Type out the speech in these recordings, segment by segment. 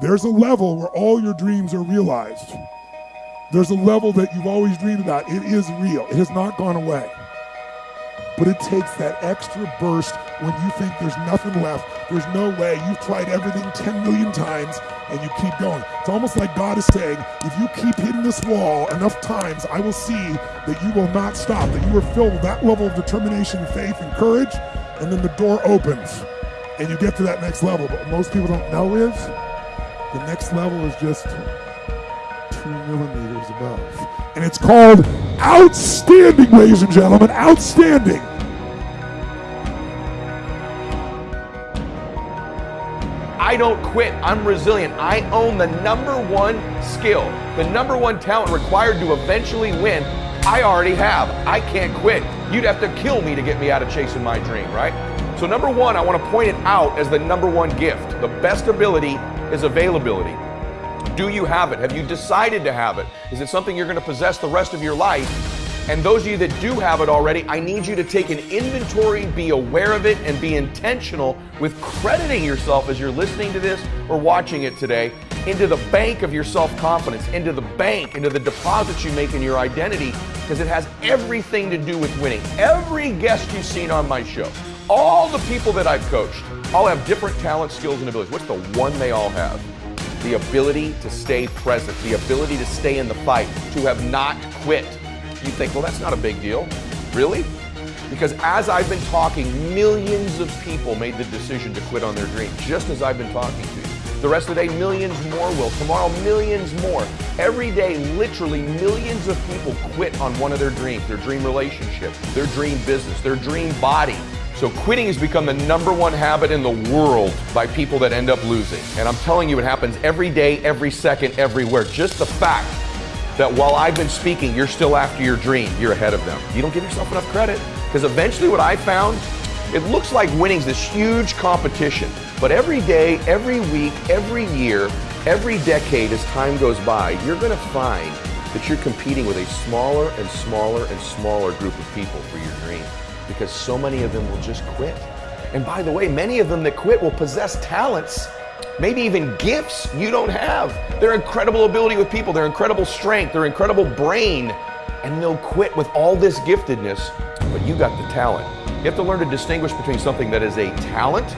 There's a level where all your dreams are realized. There's a level that you've always dreamed about. It is real, it has not gone away. But it takes that extra burst when you think there's nothing left. There's no way. You've tried everything 10 million times and you keep going. It's almost like God is saying, if you keep hitting this wall enough times, I will see that you will not stop, that you are filled with that level of determination, faith, and courage, and then the door opens and you get to that next level. But what most people don't know is the next level is just two millimeters above. And it's called outstanding, ladies and gentlemen, outstanding. I don't quit. I'm resilient. I own the number one skill, the number one talent required to eventually win. I already have. I can't quit. You'd have to kill me to get me out of chasing my dream, right? So, number one, I want to point it out as the number one gift. The best ability is availability. Do you have it? Have you decided to have it? Is it something you're going to possess the rest of your life? And those of you that do have it already, I need you to take an inventory, be aware of it, and be intentional with crediting yourself as you're listening to this or watching it today into the bank of your self confidence, into the bank, into the deposits you make in your identity, because it has everything to do with winning. Every guest you've seen on my show, all the people that I've coached, all have different talents, skills, and abilities. What's the one they all have? The ability to stay present, the ability to stay in the fight, to have not quit. You think, well, that's not a big deal. Really? Because as I've been talking, millions of people made the decision to quit on their dream, just as I've been talking to you. The rest of the day, millions more will. Tomorrow, millions more. Every day, literally millions of people quit on one of their dreams their dream relationship, their dream business, their dream body. So, quitting has become the number one habit in the world by people that end up losing. And I'm telling you, it happens every day, every second, everywhere. Just the fact that while I've been speaking, you're still after your dream, you're ahead of them. You don't give yourself enough credit. Because eventually, what I found, it looks like winning's this huge competition. But every day, every week, every year, every decade as time goes by, you're going to find that you're competing with a smaller and smaller and smaller group of people for your dream because so many of them will just quit. And by the way, many of them that quit will possess talents, maybe even gifts you don't have. Their incredible ability with people, their incredible strength, their incredible brain, and they'll quit with all this giftedness, but you got the talent. You have to learn to distinguish between something that is a talent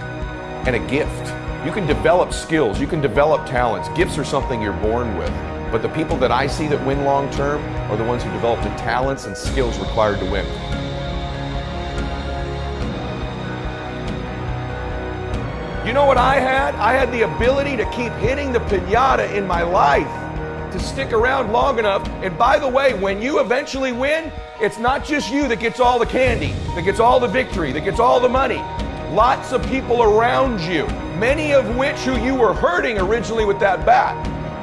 and a gift. You can develop skills, you can develop talents. Gifts are something you're born with. But the people that I see that win long term are the ones who develop the talents and skills required to win. You know what I had? I had the ability to keep hitting the pinata in my life, to stick around long enough. And by the way, when you eventually win, it's not just you that gets all the candy, that gets all the victory, that gets all the money lots of people around you, many of which who you were hurting originally with that bat,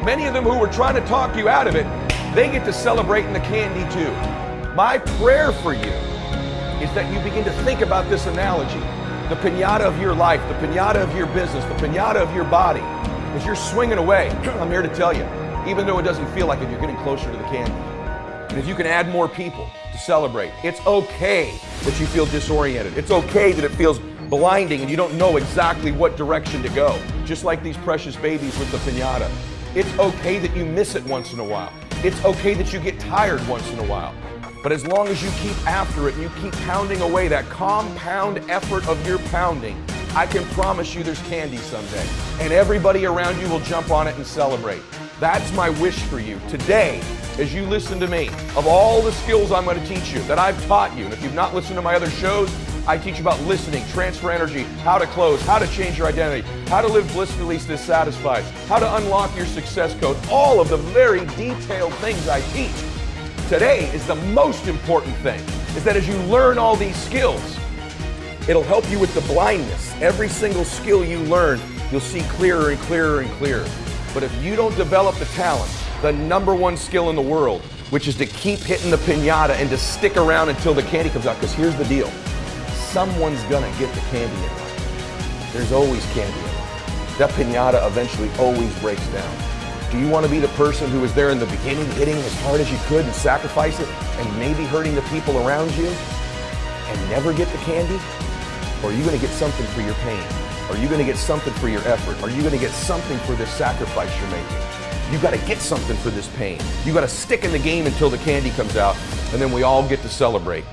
many of them who were trying to talk you out of it, they get to celebrate in the candy too. My prayer for you is that you begin to think about this analogy the pinata of your life, the pinata of your business, the pinata of your body. As you're swinging away, I'm here to tell you, even though it doesn't feel like it, you're getting closer to the candy. And if you can add more people to celebrate, it's okay that you feel disoriented. It's okay that it feels blinding and you don't know exactly what direction to go, just like these precious babies with the pinata. It's okay that you miss it once in a while. It's okay that you get tired once in a while. But as long as you keep after it and you keep pounding away that compound effort of your pounding, I can promise you there's candy someday. And everybody around you will jump on it and celebrate. That's my wish for you today as you listen to me. Of all the skills I'm going to teach you that I've taught you, and if you've not listened to my other shows, I teach about listening, transfer energy, how to close, how to change your identity, how to live blissfully dissatisfied, how to unlock your success code, all of the very detailed things I teach. Today is the most important thing, is that as you learn all these skills, it'll help you with the blindness. Every single skill you learn, you'll see clearer and clearer and clearer. But if you don't develop the talent, the number one skill in the world, which is to keep hitting the pinata and to stick around until the candy comes out, because here's the deal someone's gonna get the candy in life. There's always candy in life. That pinata eventually always breaks down. Do you want to be the person who was there in the beginning, hitting as hard as you could and sacrifice it, and maybe hurting the people around you, and never get the candy? Or are you going to get something for your pain? Are you going to get something for your effort? Are you going to get something for this sacrifice you're making? You got to get something for this pain. You got to stick in the game until the candy comes out, and then we all get to celebrate.